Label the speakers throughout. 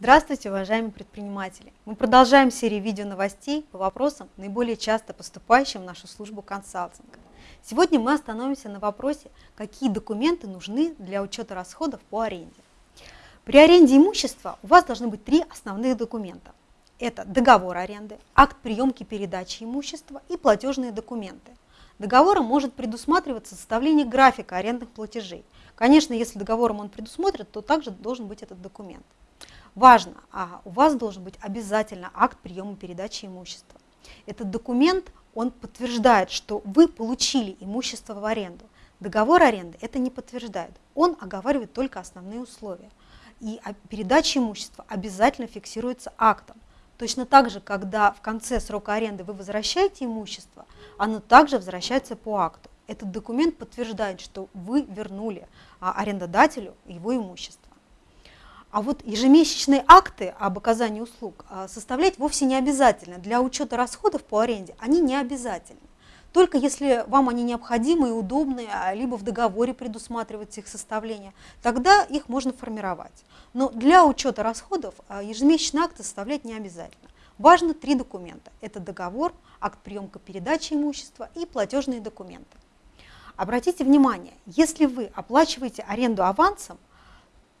Speaker 1: Здравствуйте, уважаемые предприниматели! Мы продолжаем серию видео новостей по вопросам, наиболее часто поступающим в нашу службу консалтинга. Сегодня мы остановимся на вопросе, какие документы нужны для учета расходов по аренде. При аренде имущества у вас должны быть три основных документа. Это договор аренды, акт приемки передачи имущества и платежные документы. Договором может предусматриваться составление графика арендных платежей. Конечно, если договором он предусмотрен, то также должен быть этот документ. Важно, а у вас должен быть обязательно акт приема передачи имущества. Этот документ, он подтверждает, что вы получили имущество в аренду. Договор аренды это не подтверждает, он оговаривает только основные условия. И передача имущества обязательно фиксируется актом. Точно так же, когда в конце срока аренды вы возвращаете имущество, оно также возвращается по акту. Этот документ подтверждает, что вы вернули а, арендодателю его имущество. А вот ежемесячные акты об оказании услуг а, составлять вовсе не обязательно. Для учета расходов по аренде они не обязательны. Только если вам они необходимы и удобны, а, либо в договоре предусматривается их составление, тогда их можно формировать. Но для учета расходов а, ежемесячные акты составлять не обязательно. Важно три документа. Это договор, акт приемка передачи имущества и платежные документы. Обратите внимание, если вы оплачиваете аренду авансом,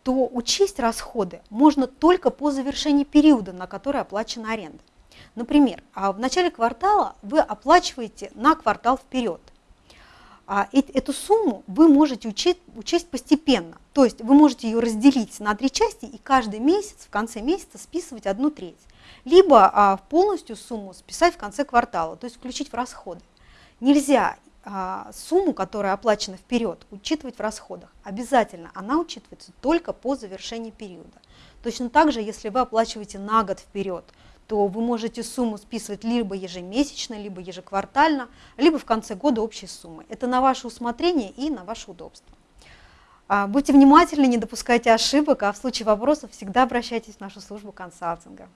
Speaker 1: то учесть расходы можно только по завершении периода, на который оплачена аренда. Например, а в начале квартала вы оплачиваете на квартал вперед. А эту сумму вы можете учесть, учесть постепенно, то есть вы можете ее разделить на три части и каждый месяц, в конце месяца списывать одну треть. Либо а, полностью сумму списать в конце квартала, то есть включить в расходы. Нельзя сумму, которая оплачена вперед, учитывать в расходах. Обязательно она учитывается только по завершении периода. Точно так же, если вы оплачиваете на год вперед, то вы можете сумму списывать либо ежемесячно, либо ежеквартально, либо в конце года общей суммы. Это на ваше усмотрение и на ваше удобство. А, будьте внимательны, не допускайте ошибок, а в случае вопросов всегда обращайтесь в нашу службу консалтинга.